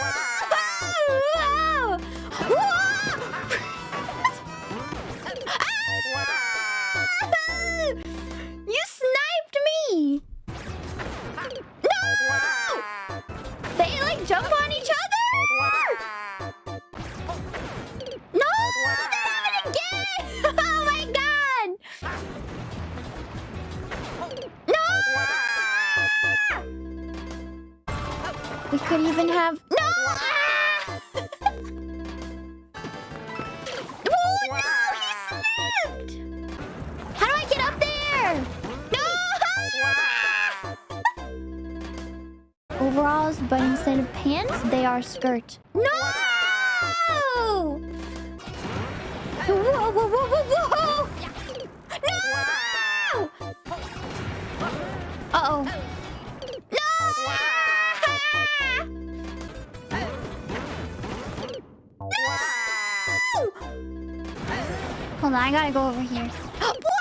You sniped me! No! They like jump on each other! No! That happened again! Oh my god! No! We could even have... No! Oh, no! He slipped! How do I get up there? No! Overalls, but instead of pants, they are skirt. No! Whoa, whoa, whoa, whoa, whoa! No! Uh-oh. Hold on, I gotta go over here.